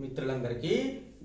మిత్రులందరికీ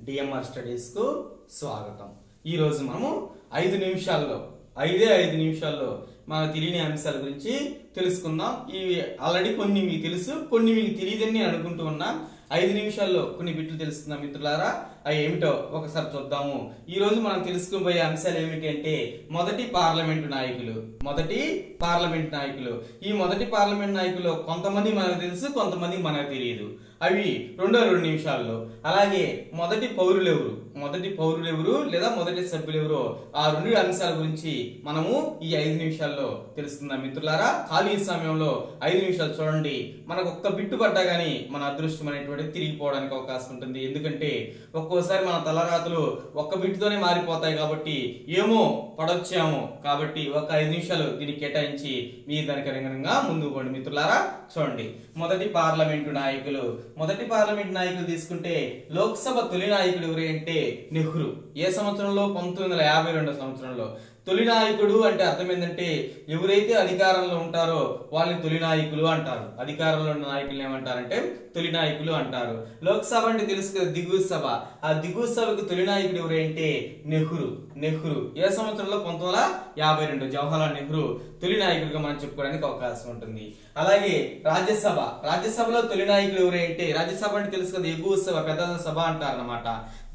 డిఎంఆర్ స్టడీస్కు స్వాగతం. ఈరోజు మనము ఐదు నిమిషాల్లో ఐదే ఐదు నిమిషాల్లో మనకు తెలియని అంశాల గురించి తెలుసుకుందాం. ఇవి ఆల్రెడీ కొన్ని మీకు తెలుసు కొన్ని మీకు తెలియదని నేను అనుకుంటూ ఉన్నా. ఐదు నిమిషాల్లో కొన్ని బిట్లు తెలుసుకుందాం మిత్రులారా. అవి ఏమిటో ఒకసారి చూద్దాము. ఈరోజు మనం తెలుసుకోబోయే అంశాలు ఏమిటంటే మొదటి పార్లమెంటు నాయకులు. మొదటి పార్లమెంట్ నాయకులు. ఈ మొదటి పార్లమెంట్ నాయకులు కొంతమంది మనకు తెలుసు కొంతమంది మనకు తెలియదు. అవి రెండో రెండు నిమిషాల్లో. అలాగే మొదటి పౌరులు ఎవరు? మొదటి పౌరులు ఎవరు లేదా మొదటి సభ్యులు ఎవరు? ఆ రెండు అంశాల గురించి మనము ఈ ఐదు నిమిషాల్లో తెలుసుకుందాం మిత్రులారా. ఖాళీ సమయంలో ఐదు నిమిషాలు చూడండి. మనకు ఒక్క బిట్టు పడ్డా కానీ మన అదృష్టం అనేటువంటి తిరిగిపోవడానికి అవకాశం ఉంటుంది. ఎందుకంటే ఒక్కోసారి మన తలరాతులు ఒక్క బిట్టుతోనే మారిపోతాయి కాబట్టి ఏమో పడొచ్చాము కాబట్టి ఒక ఐదు నిమిషాలు దీన్ని కేటాయించి మీ దానికి అనుగుణంగా ముందుకు పోండి మిత్రులారా. చూడండి. మొదటి పార్లమెంటు నాయకులు మొదటి పార్లమెంట్ నాయకులు తీసుకుంటే లోక్సభ తొలి నాయకుడు ఎవరు అంటే నెహ్రూ. ఏ సంవత్సరంలో? పంతొమ్మిది వందల యాభై రెండో సంవత్సరంలో. తొలి నాయకుడు అంటే అర్థం ఏంటంటే ఎవరైతే అధికారంలో ఉంటారో వాళ్ళని తొలి నాయకులు అంటారు. అధికారంలో ఉన్న నాయకులు ఏమంటారంటే తొలి నాయకులు అంటారు. లోక్సభ అంటే తెలుసు కదా దిగువ సభ. ఆ దిగువ సభకు తొలి నాయకుడు ఎవరంటే నెహ్రూ. నెహ్రూ. ఏ సంవత్సరంలో? పంతొమ్మిది వందల యాభై రెండు. జవహర్లాల్ నెహ్రూ తొలి నాయకుడిగా మనం చెప్పుకోవడానికి అవకాశం ఉంటుంది. అలాగే రాజ్యసభ. రాజ్యసభలో తొలి నాయకుడు ఎవరంటే రాజ్యసభ అంటే తెలుసు కదా ఎగువ సభ పెద్ద సభ అంటారు అనమాట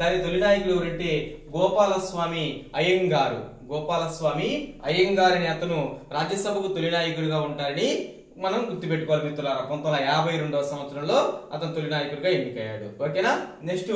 దాని తొలి నాయకుడు ఎవరంటే గోపాలస్వామి అయ్యంగారు. గోపాలస్వామి అయ్యంగారని అతను రాజ్యసభకు తొలి నాయకుడిగా ఉంటారని మనం గుర్తుపెట్టుకోవాలి మిత్రులారా. పంతొమ్మిది వందల యాభై రెండవ సంవత్సరంలో అతను తొలి నాయకుడిగా ఎన్నికయ్యాడు. ఓకేనా? నెక్స్ట్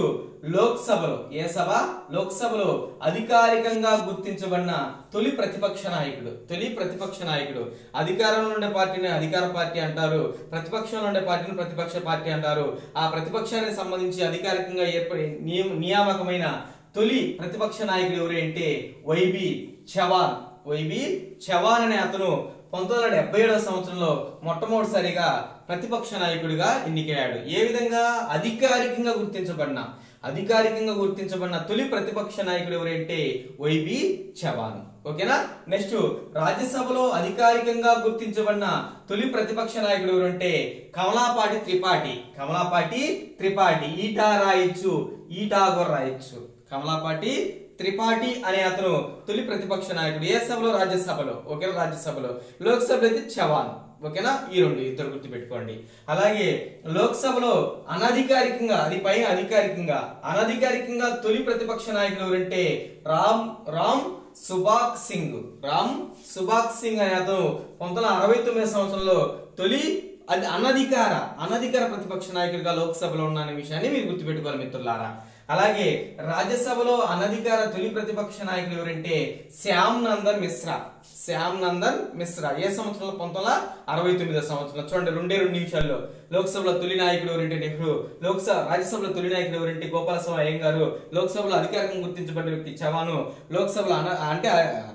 లోక్సభలో ఏ సభ? లోక్సభలో అధికారికంగా గుర్తించబడిన తొలి ప్రతిపక్ష నాయకుడు. తొలి ప్రతిపక్ష నాయకుడు. అధికారంలో ఉండే పార్టీని అధికార పార్టీ అంటారు. ప్రతిపక్షంలో ఉండే పార్టీని ప్రతిపక్ష పార్టీ అంటారు. ఆ ప్రతిపక్షానికి సంబంధించి అధికారికంగా ఏర్పడి నియమ నియామకమైన తొలి ప్రతిపక్ష నాయకుడు ఎవరంటే వైబి చవాన్. వైబి చవాన్ అనే అతను పంతొమ్మిది వందల డెబ్బై ఏడవ సంవత్సరంలో మొట్టమొదటిసారిగా ప్రతిపక్ష నాయకుడిగా ఎన్నికయ్యాడు. ఏ విధంగా? అధికారికంగా గుర్తించబడిన. అధికారికంగా గుర్తించబడిన తొలి ప్రతిపక్ష నాయకుడు ఎవరంటే వైబి చవాన్. ఓకేనా? నెక్స్ట్ రాజ్యసభలో అధికారికంగా గుర్తించబడిన తొలి ప్రతిపక్ష నాయకుడు ఎవరంటే కమలాపాటి త్రిపాఠి. కమలాపాటి త్రిపాఠి. ఈటా రాయొచ్చు ఈటాగోర్ కూడా రాయొచ్చు. కమలాపాటి త్రిపాఠి అనే అతను తొలి ప్రతిపక్ష నాయకుడు ఏ సభలో? రాజ్యసభలో. ఓకేనా రాజ్యసభలో. లోక్సభలో అయితే చవాన్. ఓకేనా? ఈ రెండు ఇద్దరు గుర్తుపెట్టుకోండి. అలాగే లోక్సభలో అనధికారికంగా అది పైన అధికారికంగా అనధికారికంగా తొలి ప్రతిపక్ష నాయకుడు ఎవరంటే రామ్ రామ్ సుభాక్ సింగ్. రామ్ సుభాక్ సింగ్ అనే అతను పంతొమ్మిది వందల అరవై తొమ్మిది సంవత్సరంలో తొలి అది అనధికార అనధికార ప్రతిపక్ష నాయకుడిగా లోక్సభలో ఉన్న అనే విషయాన్ని మీరు గుర్తుపెట్టుకోవాలి మిత్రులారా. అలాగే రాజ్యసభలో అనధికార తొలి ప్రతిపక్ష నాయకులు ఎవరంటే శ్యామ్ నందన్ మిశ్రా. శ్యామ్ నందన్ మిశ్రా. ఏ సంవత్సరంలో? పంతొమ్మిది వందల అరవై తొమ్మిదో సంవత్సరంలో. చూడండి రెండే రెండు నిమిషాల్లో. లోక్సభలో తొలి నాయకుడు ఎవరంటే నెహ్రూ. లోక్సభ రాజ్యసభలో తొలి నాయకుడు ఎవరంటే గోపాలస్వామి అయ్యంగారు. లోక్సభలో అధికారికంగా గుర్తించబడిన వ్యక్తి చవాను. లోక్సభలో అన- అంటే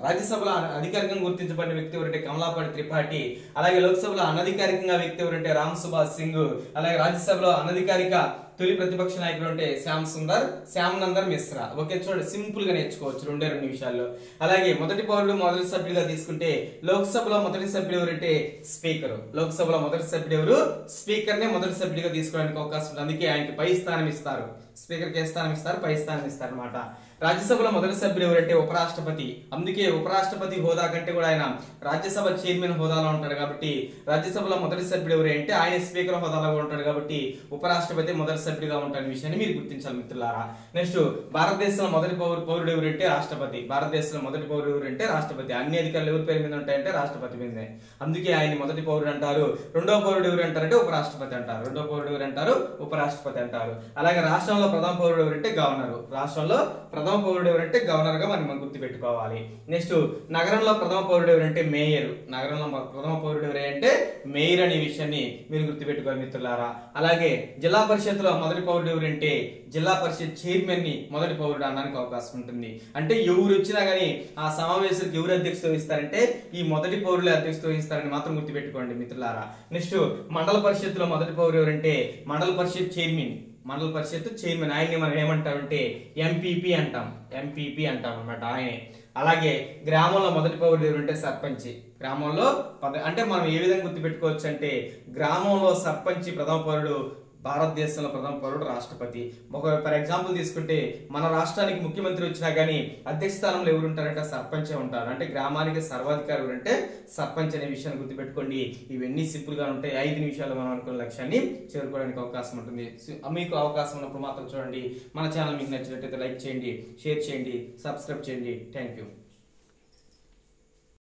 రాజ్యసభలో అధికారికంగా గుర్తించబడిన వ్యక్తి ఎవరంటే కమలాపాటి త్రిపాఠి. అలాగే లోక్సభలో అనధికారికంగా వ్యక్తి ఎవరంటే రామ్ సుభాష్ సింగ్. అలాగే రాజ్యసభలో అనధికారిక తొలి ప్రతిపక్ష నాయకుడు అంటే శ్యామ్ సుందర్. శ్యామ్ నందర్ మిశ్రా. ఓకే చూడండి సింపుల్గా నేర్చుకోవచ్చు రెండే రెండు నిమిషాల్లో. అలాగే మొదటి పౌరుడు మొదటి సభ్యుడిగా తీసుకుంటే లోక్సభలో మొదటి సభ్యుడు ఎవరంటే స్పీకర్. లోక్సభలో మొదటి సభ్యుడు ఎవరు? స్పీకర్ నే మొదటి సభ్యుడిగా తీసుకోవడానికి అవకాశం ఉంది. అందుకే ఆయనకి పై స్థానం ఇస్తారు. స్పీకర్కి ఏ స్థానం ఇస్తారు? పై స్థానం ఇస్తారు అనమాట రాజ్యసభలో మొదటి సభ్యులు ఎవరంటే ఉపరాష్ట్రపతి. అందుకే ఉపరాష్ట్రపతి హోదా కంటే కూడా ఆయన రాజ్యసభ చైర్మన్ హోదాలో ఉంటాడు కాబట్టి రాజ్యసభలో మొదటి సభ్యుడు ఎవరంటే ఆయన స్పీకర్ హోదాలో ఉంటాడు కాబట్టి ఉపరాష్ట్రపతి మొదటి సభ్యుడిగా ఉంటాడు విషయాన్ని మీరు గుర్తించాలి మిత్రులారా. నెక్స్ట్ భారతదేశంలో మొదటి పౌరు పౌరుడు ఎవరంటే రాష్ట్రపతి. భారతదేశంలో మొదటి పౌరుడు ఎవరంటే రాష్ట్రపతి. అన్ని అధికారులు ఎవరి పేరు మీద ఉంటాయంటే రాష్ట్రపతి మీదే. అందుకే ఆయన మొదటి పౌరుడు అంటారు. రెండో పౌరుడు ఎవరు అంటారంటే ఉపరాష్ట్రపతి అంటారు. రెండో పౌరుడు ఎవరు అంటారు? ఉపరాష్ట్రపతి అంటారు. అలాగే రాష్ట్రంలో ప్రధాన పౌరుడు ఎవరంటే గవర్నరు. రాష్ట్రంలో ప్రధాన ప్రథమ పౌరుడు ఎవరంటే గవర్నర్గా మనం మనం గుర్తుపెట్టుకోవాలి. నెక్స్ట్ నగరంలో ప్రథమ పౌరుడు ఎవరంటే మేయర్. నగరంలో ప్రథమ పౌరుడు ఎవరంటే మేయర్ అనే విషయాన్ని మీరు గుర్తుపెట్టుకోవాలి మిత్రులారా. అలాగే జిల్లా పరిషత్లో మొదటి పౌరుడు ఎవరంటే జిల్లా పరిషత్ చైర్మన్ని మొదటి పౌరుడు అనడానికి అవకాశం ఉంటుంది. అంటే ఎవరు వచ్చినా కానీ ఆ సమావేశాలకు ఎవరు అధ్యక్షత వహిస్తారంటే ఈ మొదటి పౌరులే అధ్యక్షత వహిస్తారని మాత్రం గుర్తుపెట్టుకోండి మిత్రులారా. నెక్స్ట్ మండల పరిషత్తులో మొదటి పౌరుడు ఎవరంటే మండల పరిషత్ చైర్మన్. మండల పరిషత్ చైర్మన్. ఆయన్ని మనం ఏమంటామంటే ఎంపీపీ అంటాం. ఎంపీపీ అంటాం అనమాట ఆయనే. అలాగే గ్రామంలో మొదటి పౌరుడు ఎవరంటే సర్పంచ్. గ్రామంలో పద- అంటే మనం ఏ విధంగా గుర్తుపెట్టుకోవచ్చు అంటే గ్రామంలో సర్పంచ్ ప్రథమ పౌరుడు భారతదేశంలో ప్రథమ పౌరుడు రాష్ట్రపతి. ఒక ఫర్ ఎగ్జాంపుల్ తీసుకుంటే మన రాష్ట్రానికి ముఖ్యమంత్రి వచ్చినా కానీ అధ్యక్ష స్థానంలో ఎవరు ఉంటారంటే సర్పంచే ఉంటారు. అంటే గ్రామానికి సర్వాధికారి ఎవరంటే సర్పంచ్ అనే విషయాన్ని గుర్తుపెట్టుకోండి. ఇవన్నీ సింపుల్గా ఉంటాయి. ఐదు నిమిషాలు మనం అనుకున్న లక్ష్యాన్ని చేరుకోవడానికి అవకాశం ఉంటుంది. మీకు అవకాశం ఉన్నప్పుడు మాత్రం చూడండి. మన ఛానల్ మీకు నచ్చినట్లయితే లైక్ చేయండి షేర్ చేయండి సబ్స్క్రైబ్ చేయండి. Thank you.